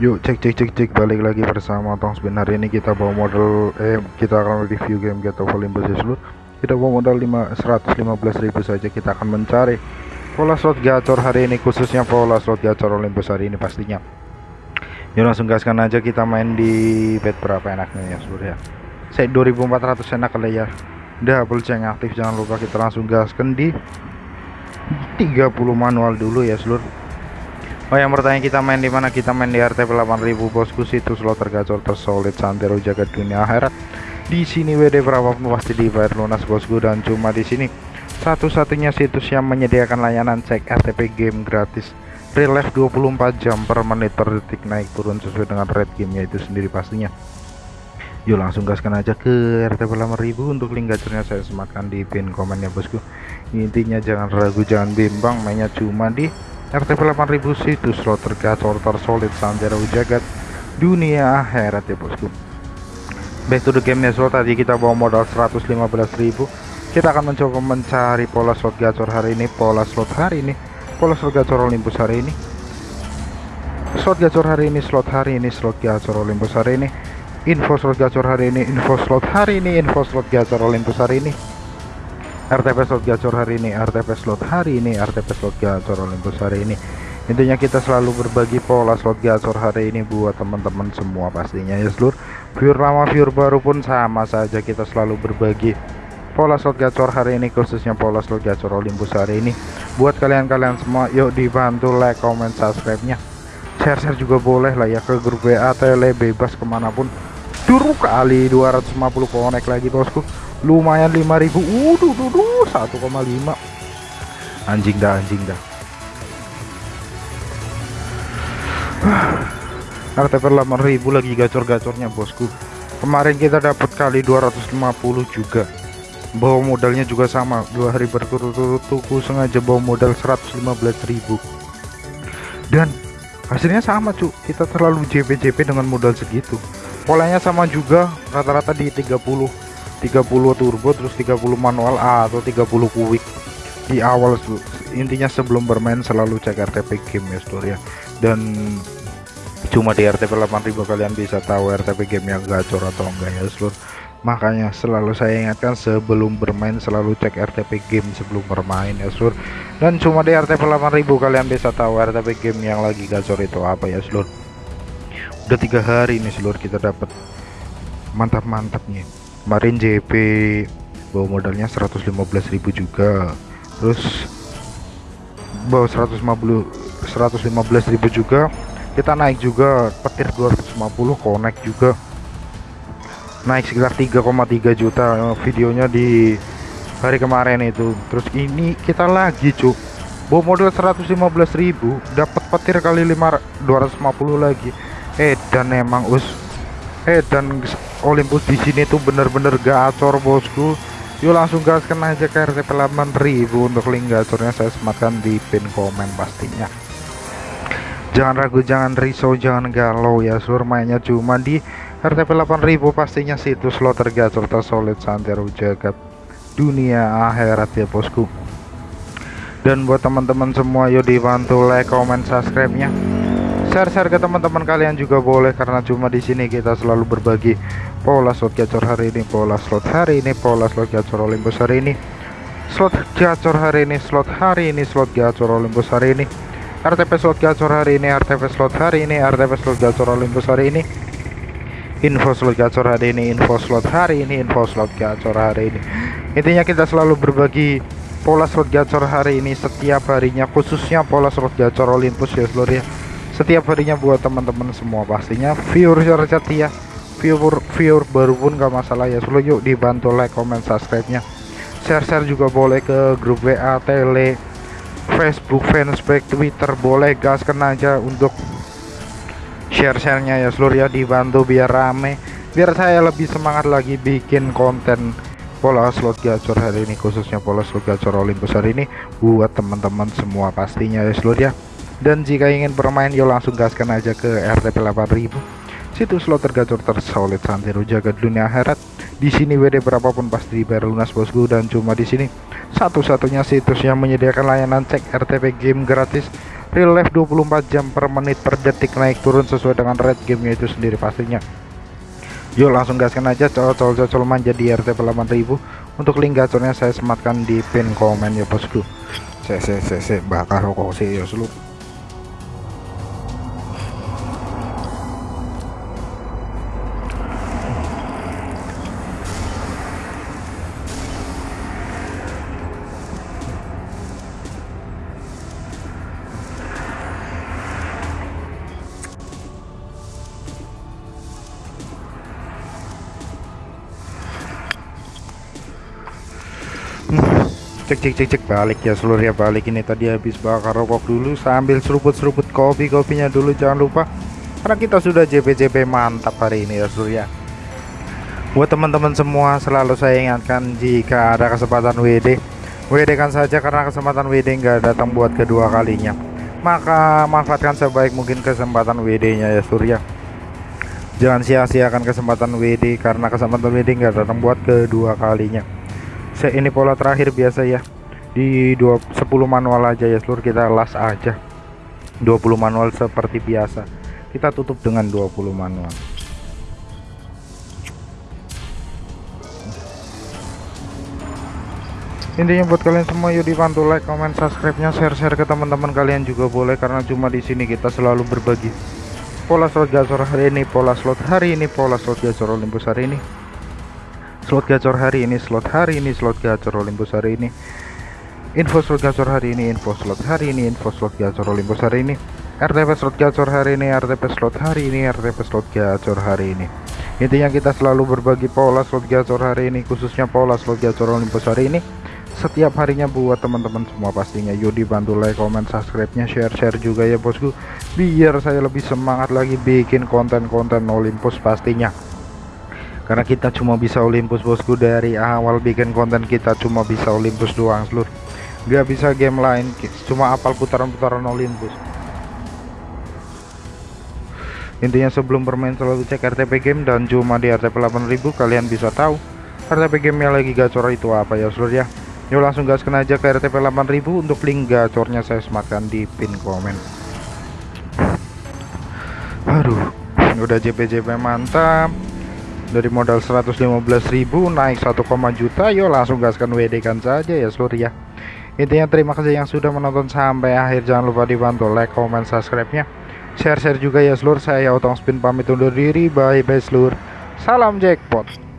Yuk cek cek cek cek. Balik lagi bersama Tong. Hari ini kita bawa modal eh kita akan review game Get of Olympus seluruh kita bawa modal 5, 115.000 saja. Kita akan mencari pola slot gacor hari ini khususnya pola slot gacor Olympus hari ini pastinya. Yuk langsung gaskan aja. Kita main di bed berapa enaknya ya seluruh ya? Saya 2400 enak kali ya. Double ceng aktif jangan lupa kita langsung gaskan di 30 manual dulu ya seluruh Oh yang bertanya kita main di mana? Kita main di RTP 8000 bosku. Situs slot tergacor tersolid santero jagat dunia akhirat. Di sini WD berapapun pasti dibayar lunas bosku. Dan cuma di sini satu-satunya situs yang menyediakan layanan cek RTP game gratis. Real life 24 jam per menit per detik naik turun sesuai dengan rate gamenya itu sendiri pastinya. Yuk langsung gaskan aja ke RTP 8000 untuk link gacornya saya sematkan di pin komennya bosku. Intinya jangan ragu jangan bimbang mainnya cuma di RTP 8000 situs slot tergacor tersolid sanjaro jagat dunia akhirat ya bosku. Back to the game ya slot tadi kita bawa modal 115.000 kita akan mencoba mencari pola slot gacor hari ini pola slot hari ini pola slot gacor Olympus hari ini. Slot gacor hari ini slot hari ini slot gacor Olympus hari ini. Info slot gacor hari ini info slot hari ini info slot gacor Olympus hari ini RTP slot gacor hari ini RTP slot hari ini RTP slot gacor Olympus hari ini. Intinya kita selalu berbagi pola slot gacor hari ini buat teman-teman semua pastinya ya seluruh viewer lama viewer baru pun sama saja kita selalu berbagi pola slot gacor hari ini khususnya pola slot gacor Olympus hari ini. Buat kalian-kalian semua yuk dibantu like comment subscribe nya share-share juga boleh lah ya ke grup WA tele bebas ke mana pun. Dulu kali 250 connect lagi bosku lumayan 5000 uduh duh 1,5 anjing dah anjing dah. RTP 8000 lagi gacor-gacornya bosku. Kemarin kita dapat kali 250 juga. Bawa modalnya juga sama. Dua hari berturut-turut tuku sengaja bawa modal 115.000 dan hasilnya sama cuk kita terlalu JP-JP dengan modal segitu. Polanya sama juga rata-rata di 30 30 turbo terus 30 manual A atau 30 quick di awal intinya sebelum bermain selalu cek RTP game ya seluruh ya. Dan cuma di RTP 8000 kalian bisa tahu RTP game yang gacor atau enggak ya seluruh makanya selalu saya ingatkan sebelum bermain selalu cek RTP game sebelum bermain ya seluruh dan cuma di RTP 8000 kalian bisa tahu RTP game yang lagi gacor itu apa ya seluruh udah tiga hari ini seluruh kita dapat mantap-mantapnya kemarin JP bawa modalnya 115.000 juga. Terus bawa 150 115.000 juga. Kita naik juga petir 250 connect juga. Naik sekitar 3,3 juta videonya di hari kemarin itu. Terus ini kita lagi cuk. Bawa modal 115.000 dapat petir kali 5 250 lagi. Eh dan emang us eh dan Olympus di sini tuh bener-bener gacor bosku. Yuk langsung gaskan aja ke RTP 8000 untuk link gacornya. Saya sematkan di pin komen pastinya. Jangan ragu jangan risau jangan galau ya sur. Mainnya cuma di RTP 8000 pastinya situs lo tergacor tersolid santero jagat dunia akhirat ya bosku. Dan buat teman-teman semua yuk dibantu like comment subscribe nya share-share ke teman-teman kalian juga boleh karena cuma di sini kita selalu berbagi pola slot gacor hari ini pola slot hari ini pola slot gacor Olympus hari ini slot gacor hari ini slot hari ini slot gacor Olympus hari ini RTP slot gacor hari ini RTP slot hari ini RTP slot gacor Olympus hari ini info slot gacor hari ini info slot hari ini info slot gacor hari ini intinya kita selalu berbagi pola slot gacor hari ini setiap harinya khususnya pola slot gacor Olympus ya seluruh ya setiap harinya buat teman-teman semua pastinya. Viewer setia viewer viewer baru pun gak masalah ya. Selalu yuk dibantu like comment subscribe nya share-share juga boleh ke grup WA tele Facebook fanspage Twitter. Boleh gaskan aja untuk share-sharenya ya. Seluruh ya dibantu biar rame. Biar saya lebih semangat lagi bikin konten pola slot gacor hari ini khususnya pola slot gacor Olympus hari ini buat teman-teman semua pastinya ya. Seluruh ya dan jika ingin bermain yuk langsung gaskan aja ke RTP 8000 situs slot tergacor tersolid santero jaga dunia akhirat. Di sini WD berapapun pasti dibayar lunas bosku. Dan cuma di sini satu-satunya situs yang menyediakan layanan cek RTP game gratis. Real life 24 jam per menit per detik naik turun sesuai dengan rate gamenya itu sendiri pastinya. Yuk langsung gaskan aja cocol-cocol manja di RTP 8000 untuk link gacornya saya sematkan di pin komen ya bosku. Saya saya saya bakar rokok sih ya seluruh cek cek cek cek. Balik ya seluruh ya. Balik ini tadi habis bakar rokok dulu. Sambil seruput-seruput kopi kopinya dulu. Jangan lupa. Karena kita sudah JP-JP mantap hari ini ya seluruh ya. Buat teman-teman semua selalu saya ingatkan jika ada kesempatan WD WD kan saja. Karena kesempatan WD nggak datang buat kedua kalinya. Maka manfaatkan sebaik mungkin kesempatan WD nya ya surya jangan sia-siakan kesempatan WD karena kesempatan WD nggak datang buat kedua kalinya ini pola terakhir biasa ya. Di 2 10 manual aja ya seluruh kita las aja. 20 manual seperti biasa. Kita tutup dengan 20 manual. Intinya buat kalian semua yuk dibantu like comment subscribe nya share share ke teman-teman kalian juga boleh karena cuma di sini kita selalu berbagi. Pola slot gacor hari ini pola slot hari ini pola slot gacor Olympus hari ini slot gacor hari ini slot hari ini slot gacor Olympus hari ini. Info slot gacor hari ini info slot hari ini info slot gacor Olympus hari ini. RTP slot gacor hari ini RTP slot hari ini RTP slot gacor hari ini. Intinya kita selalu berbagi pola slot gacor hari ini khususnya pola slot gacor Olympus hari ini. Setiap harinya buat teman-teman semua pastinya. Yuk dibantu like comment subscribe nya share share juga ya bosku. Biar saya lebih semangat lagi bikin konten-konten Olympus pastinya karena kita cuma bisa Olympus bosku. Dari awal bikin konten kita cuma bisa Olympus doang seluruh nggak bisa game lain. Cuma apal putaran-putaran Olympus. Intinya sebelum bermain selalu cek RTP game dan cuma di RTP 8000 kalian bisa tahu RTP game yang lagi gacor itu apa ya seluruh ya? Yuk langsung gaskan aja ke RTP 8000 untuk link gacornya saya sematkan di pin komen. Aduh udah JP-JP mantap dari modal 115.000 naik 1, juta yuk langsung gaskan WD kan saja ya seluruh ya intinya terima kasih yang sudah menonton sampai akhir. Jangan lupa dibantu like comment subscribe nya share-share juga ya seluruh saya otong spin pamit undur diri. Bye bye seluruh salam jackpot